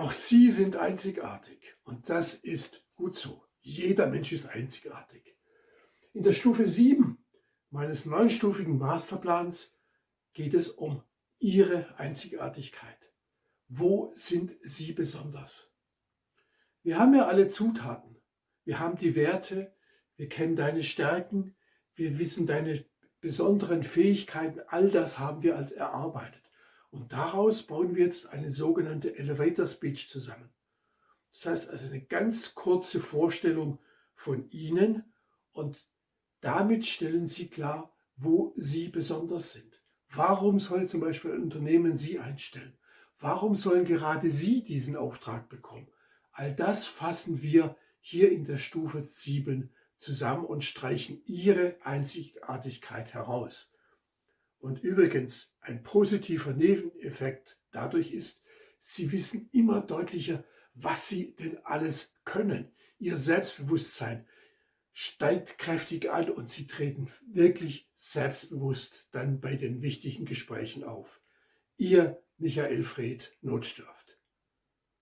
Auch Sie sind einzigartig und das ist gut so. Jeder Mensch ist einzigartig. In der Stufe 7 meines neunstufigen Masterplans geht es um Ihre Einzigartigkeit. Wo sind Sie besonders? Wir haben ja alle Zutaten. Wir haben die Werte, wir kennen deine Stärken, wir wissen deine besonderen Fähigkeiten, all das haben wir als erarbeitet. Und daraus bauen wir jetzt eine sogenannte Elevator Speech zusammen. Das heißt also eine ganz kurze Vorstellung von Ihnen und damit stellen Sie klar, wo Sie besonders sind. Warum soll zum Beispiel ein Unternehmen Sie einstellen? Warum sollen gerade Sie diesen Auftrag bekommen? All das fassen wir hier in der Stufe 7 zusammen und streichen Ihre Einzigartigkeit heraus. Und übrigens, ein positiver Nebeneffekt dadurch ist, Sie wissen immer deutlicher, was Sie denn alles können. Ihr Selbstbewusstsein steigt kräftig an und Sie treten wirklich selbstbewusst dann bei den wichtigen Gesprächen auf. Ihr Michael Fred Notdurft.